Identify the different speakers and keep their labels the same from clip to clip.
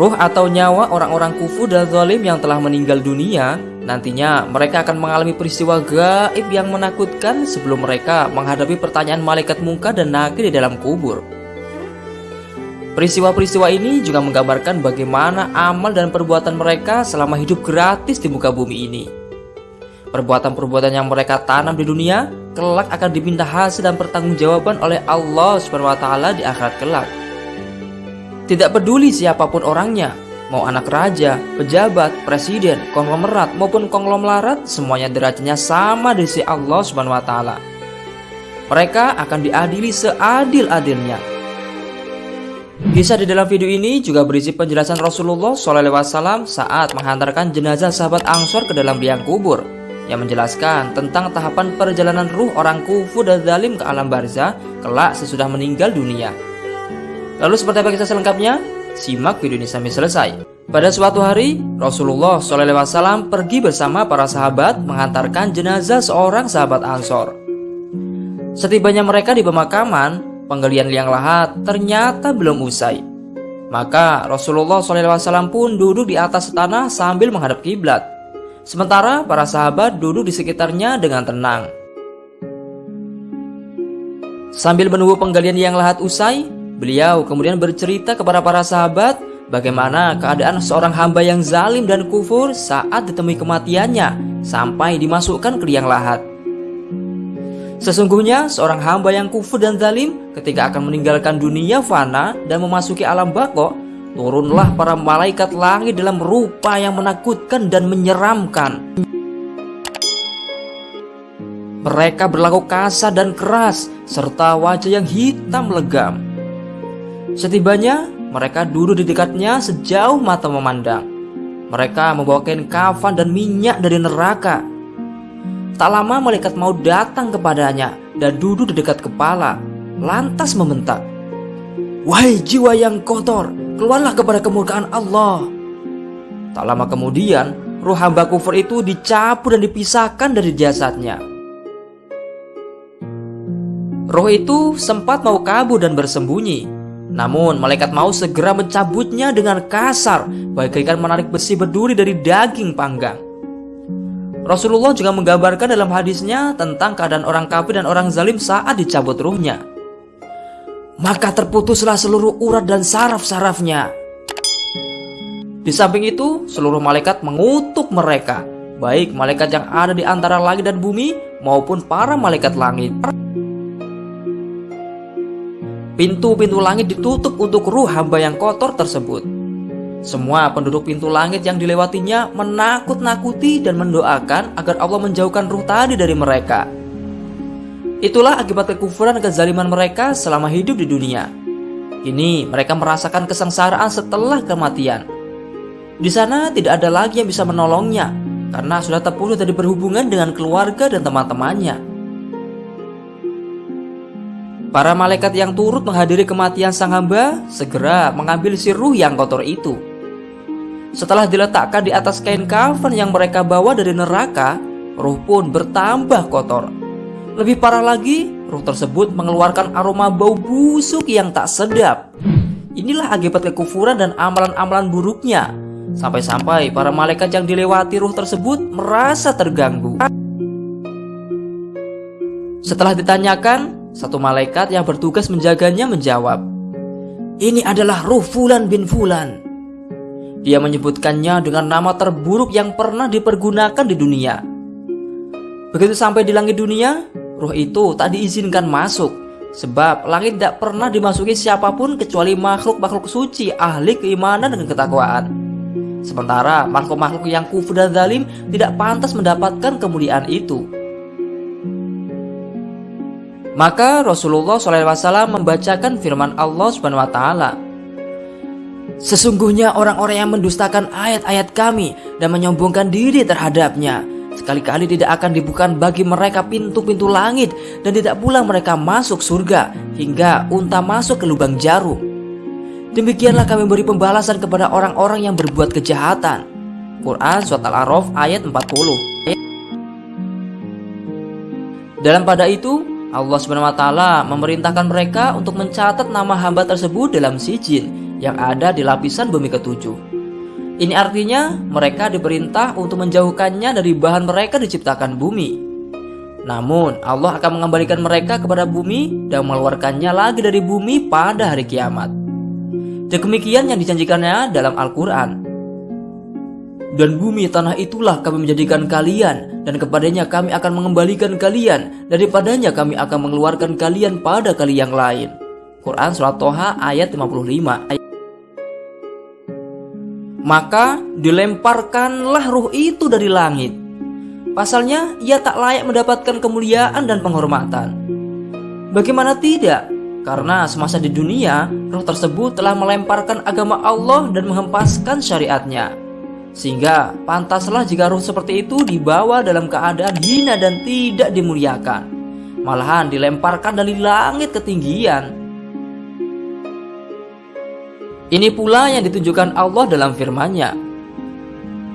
Speaker 1: Ruh atau nyawa orang-orang kufur dan zalim yang telah meninggal dunia Nantinya mereka akan mengalami peristiwa gaib yang menakutkan sebelum mereka menghadapi pertanyaan malaikat muka dan nakir di dalam kubur. Peristiwa-peristiwa ini juga menggambarkan bagaimana amal dan perbuatan mereka selama hidup gratis di muka bumi ini. Perbuatan-perbuatan yang mereka tanam di dunia kelak akan diminta hasil dan pertanggungjawaban oleh Allah SWT di akhirat kelak tidak peduli siapa pun orangnya, mau anak raja, pejabat, presiden, konglomerat maupun konglomerat, semuanya derajatnya sama di sisi Allah Subhanahu wa taala. Mereka akan diadili seadil-adilnya. Kisah di dalam video ini juga berisi penjelasan Rasulullah SAW saat menghantarkan jenazah sahabat Angsor ke dalam liang kubur yang menjelaskan tentang tahapan perjalanan ruh orang kufur dan zalim ke alam barzah kelak sesudah meninggal dunia. Lalu seperti apa kisah selengkapnya? Simak video ini sampai selesai. Pada suatu hari, Rasulullah SAW pergi bersama para sahabat mengantarkan jenazah seorang sahabat Ansor. Setibanya mereka di pemakaman, penggalian liang lahat ternyata belum usai. Maka Rasulullah SAW pun duduk di atas tanah sambil menghadap kiblat. Sementara para sahabat duduk di sekitarnya dengan tenang. Sambil menunggu penggalian liang lahat usai, Beliau kemudian bercerita kepada para sahabat bagaimana keadaan seorang hamba yang zalim dan kufur saat ditemui kematiannya sampai dimasukkan ke liang lahat. Sesungguhnya seorang hamba yang kufur dan zalim ketika akan meninggalkan dunia fana dan memasuki alam bako, turunlah para malaikat langit dalam rupa yang menakutkan dan menyeramkan. Mereka berlaku kasar dan keras serta wajah yang hitam legam. Setibanya, mereka duduk di dekatnya sejauh mata memandang. Mereka membawa kain kafan dan minyak dari neraka. Tak lama malaikat mau datang kepadanya dan duduk di dekat kepala, lantas membentak. Wahai jiwa yang kotor, keluarlah kepada kemurkaan Allah. Tak lama kemudian, ruh hamba kufur itu dicapu dan dipisahkan dari jasadnya. Roh itu sempat mau kabur dan bersembunyi, namun malaikat maut segera mencabutnya dengan kasar bagaikan menarik besi berduri dari daging panggang. Rasulullah juga menggambarkan dalam hadisnya tentang keadaan orang kafir dan orang zalim saat dicabut ruhnya. Maka terputuslah seluruh urat dan saraf-sarafnya. Di samping itu, seluruh malaikat mengutuk mereka, baik malaikat yang ada di antara langit dan bumi maupun para malaikat langit. Pintu-pintu langit ditutup untuk ruh hamba yang kotor tersebut. Semua penduduk pintu langit yang dilewatinya menakut-nakuti dan mendoakan agar Allah menjauhkan ruh tadi dari mereka. Itulah akibat kekufuran dan kezaliman mereka selama hidup di dunia. Kini mereka merasakan kesengsaraan setelah kematian. Di sana tidak ada lagi yang bisa menolongnya karena sudah terputus dari berhubungan dengan keluarga dan teman-temannya. Para malaikat yang turut menghadiri kematian sang hamba segera mengambil si ruh yang kotor itu. Setelah diletakkan di atas kain kafan yang mereka bawa dari neraka, ruh pun bertambah kotor. Lebih parah lagi, ruh tersebut mengeluarkan aroma bau busuk yang tak sedap. Inilah akibat kekufuran dan amalan-amalan buruknya. Sampai-sampai para malaikat yang dilewati ruh tersebut merasa terganggu. Setelah ditanyakan, satu malaikat yang bertugas menjaganya menjawab, Ini adalah ruh Fulan bin Fulan. Dia menyebutkannya dengan nama terburuk yang pernah dipergunakan di dunia. Begitu sampai di langit dunia, ruh itu tak diizinkan masuk. Sebab langit tidak pernah dimasuki siapa pun kecuali makhluk-makhluk suci ahli keimanan dan ketakwaan. Sementara makhluk-makhluk yang kufur dan zalim tidak pantas mendapatkan kemuliaan itu. Maka Rasulullah SAW membacakan firman Allah Subhanahu Wa Taala. Sesungguhnya orang-orang yang mendustakan ayat-ayat kami dan menyombongkan diri terhadapnya Sekali-kali tidak akan dibuka bagi mereka pintu-pintu langit Dan tidak pula mereka masuk surga Hingga unta masuk ke lubang jarum. Demikianlah kami beri pembalasan kepada orang-orang yang berbuat kejahatan. Quran Surat Al-A'raf ayat 40 Dalam pada itu Allah taala memerintahkan mereka untuk mencatat nama hamba tersebut dalam sijil yang ada di lapisan bumi ketujuh. Ini artinya mereka diperintah untuk menjauhkannya dari bahan mereka diciptakan bumi. Namun Allah akan mengembalikan mereka kepada bumi dan mengeluarkannya lagi dari bumi pada hari kiamat. Demikian yang dijanjikannya dalam Al-Quran. Dan bumi tanah itulah kami menjadikan kalian. Dan kepadanya kami akan mengembalikan kalian. Daripadanya kami akan mengeluarkan kalian pada kali yang lain. Quran Surat Toha ayat 55 Maka dilemparkanlah ruh itu dari langit. Pasalnya ia tak layak mendapatkan kemuliaan dan penghormatan. Bagaimana tidak? Karena semasa di dunia, roh tersebut telah melemparkan agama Allah dan menghempaskan syariatnya sehingga pantaslah jika ruh seperti itu dibawa dalam keadaan hina dan tidak dimuliakan. Malahan dilemparkan dari langit ketinggian. Ini pula yang ditunjukkan Allah dalam firman-Nya.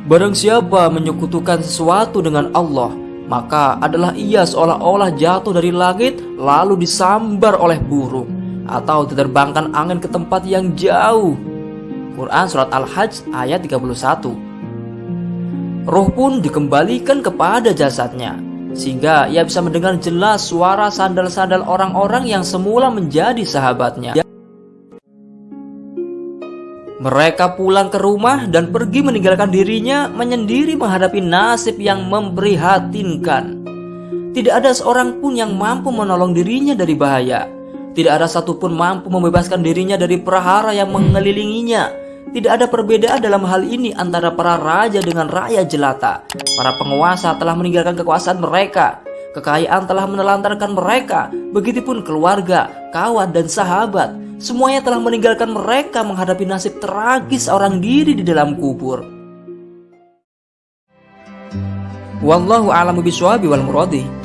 Speaker 1: Barang siapa menyekutukan sesuatu dengan Allah Maka adalah ia seolah-olah jatuh dari langit lalu disambar oleh burung Atau diterbangkan angin ke tempat yang jauh. Quran Surat Al-Hajj ayat 31 Roh pun dikembalikan kepada jasadnya Sehingga ia bisa mendengar jelas suara sandal-sandal orang-orang yang semula menjadi sahabatnya. Mereka pulang ke rumah dan pergi meninggalkan dirinya menyendiri menghadapi nasib yang memprihatinkan. Tidak ada seorang pun yang mampu menolong dirinya dari bahaya. Tidak ada satupun mampu membebaskan dirinya dari perahara yang mengelilinginya tidak ada perbedaan dalam hal ini antara para raja dengan rakyat jelata. Para penguasa telah meninggalkan kekuasaan mereka. Kekayaan telah menelantarkan mereka. Begitupun keluarga, kawan, dan sahabat. Semuanya telah meninggalkan mereka menghadapi nasib tragis orang diri di dalam kubur. Wallahu a'lamu bishawab wal muradi.